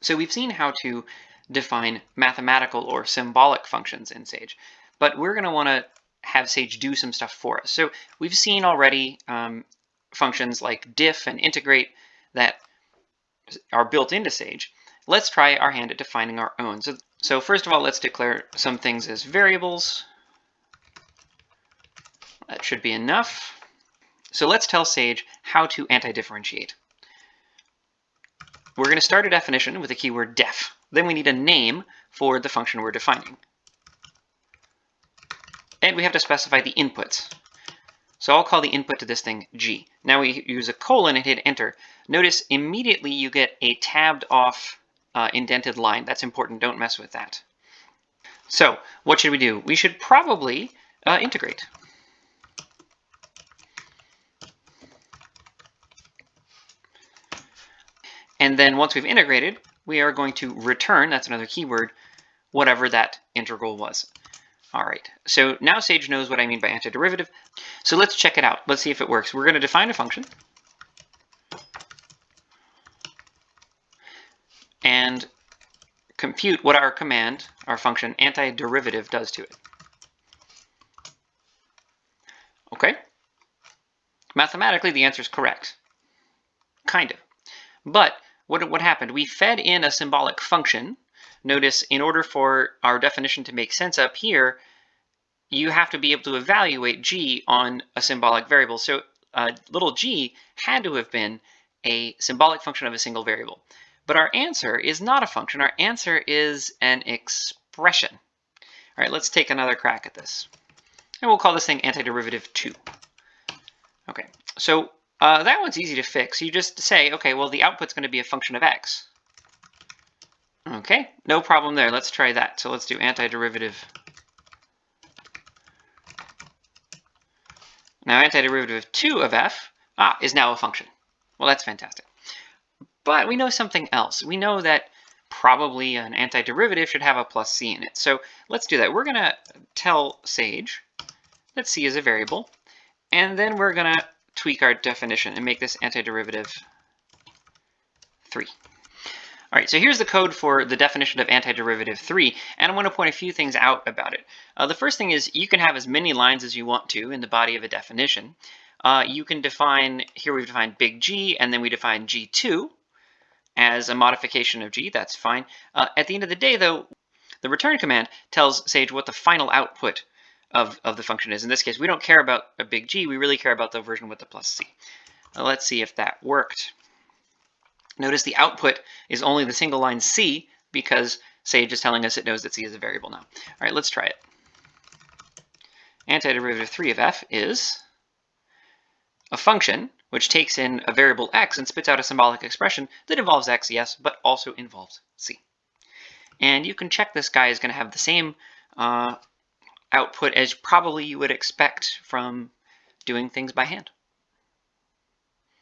So we've seen how to define mathematical or symbolic functions in Sage, but we're going to want to have Sage do some stuff for us. So we've seen already um, functions like diff and integrate that are built into Sage. Let's try our hand at defining our own. So, so first of all, let's declare some things as variables. That should be enough. So let's tell Sage how to anti-differentiate. We're going to start a definition with the keyword def. Then we need a name for the function we're defining. And we have to specify the inputs. So I'll call the input to this thing g. Now we use a colon and hit enter. Notice immediately you get a tabbed off uh, indented line. That's important, don't mess with that. So what should we do? We should probably uh, integrate. And then once we've integrated, we are going to return, that's another keyword, whatever that integral was. All right, so now Sage knows what I mean by antiderivative. So let's check it out. Let's see if it works. We're going to define a function. And compute what our command, our function antiderivative does to it. Okay? Mathematically, the answer is correct. Kind of. But what, what happened? We fed in a symbolic function. Notice in order for our definition to make sense up here, you have to be able to evaluate g on a symbolic variable. So uh, little g had to have been a symbolic function of a single variable. But our answer is not a function. Our answer is an expression. All right, let's take another crack at this. And we'll call this thing antiderivative 2. Okay, so uh, that one's easy to fix. You just say, okay, well, the output's going to be a function of x. Okay, no problem there. Let's try that. So let's do antiderivative. Now antiderivative of 2 of f ah, is now a function. Well, that's fantastic. But we know something else. We know that probably an antiderivative should have a plus c in it. So let's do that. We're going to tell Sage that c is a variable, and then we're going to tweak our definition and make this antiderivative 3. All right, so here's the code for the definition of antiderivative 3, and I want to point a few things out about it. Uh, the first thing is you can have as many lines as you want to in the body of a definition. Uh, you can define, here we've defined big G, and then we define G2 as a modification of G, that's fine. Uh, at the end of the day, though, the return command tells Sage what the final output of, of the function is. In this case, we don't care about a big G, we really care about the version with the plus C. Now let's see if that worked. Notice the output is only the single line C because Sage is telling us it knows that C is a variable now. All right, let's try it. Antiderivative 3 of f is a function which takes in a variable x and spits out a symbolic expression that involves x, yes, but also involves c. And you can check this guy is going to have the same uh, output as probably you would expect from doing things by hand.